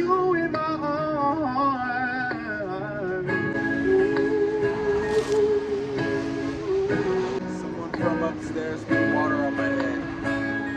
you in my arms. Someone from upstairs.